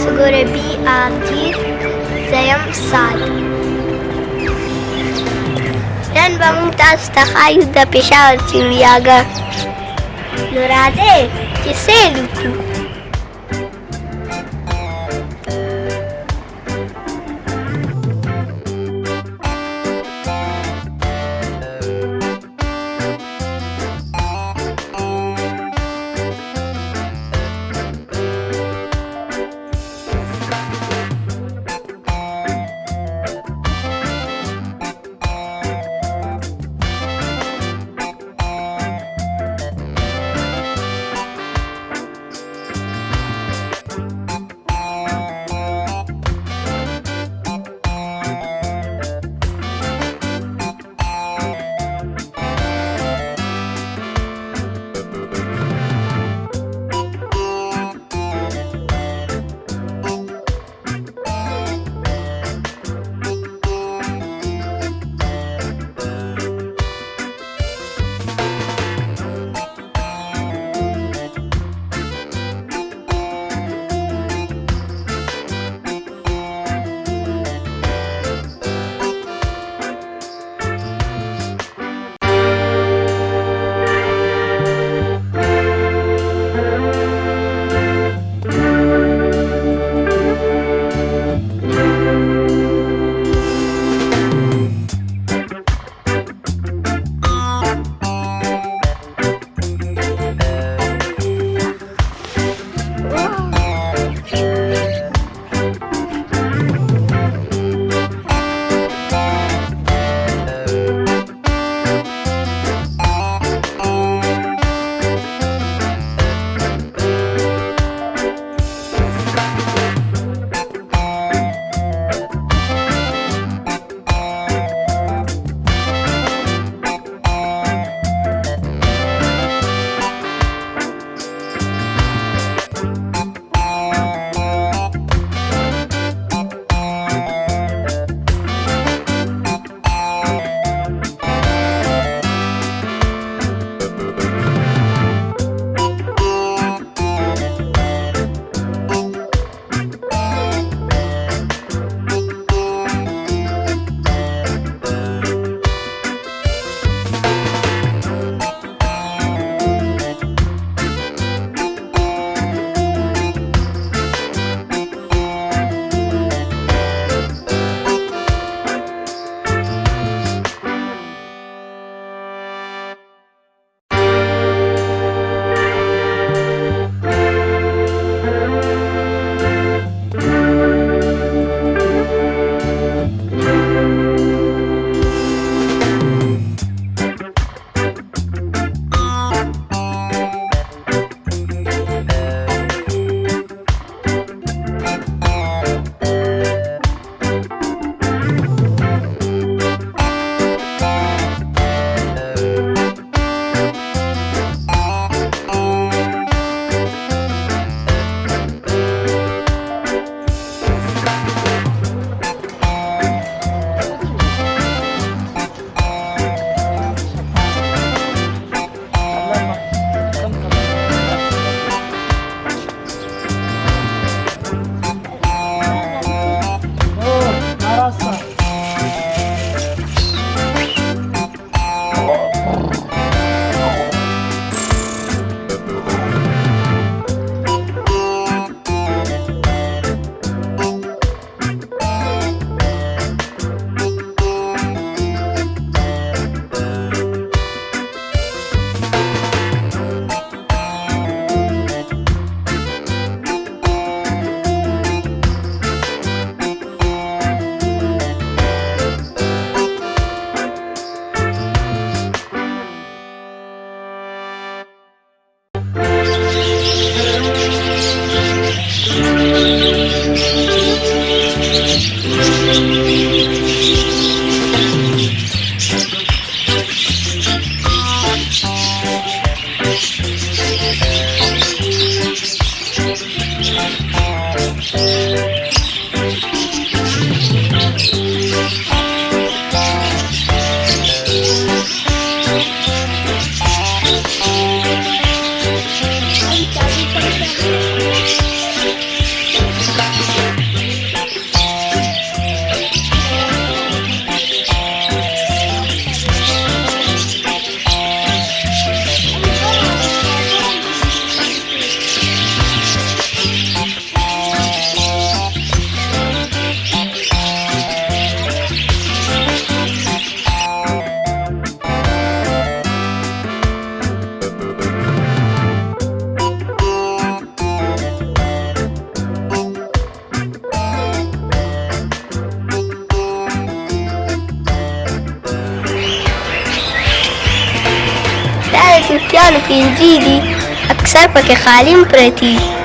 su gore bi avdje zajam sad. نن به موږ تاسو ته ښایو د پېښور سیلو یاګه نو راځئ چې سیل وکړو دفتر پکې خالي پرتې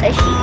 可惜。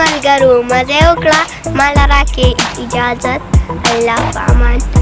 ملګرو مزه وکړه مال راکې اجازت الله په امان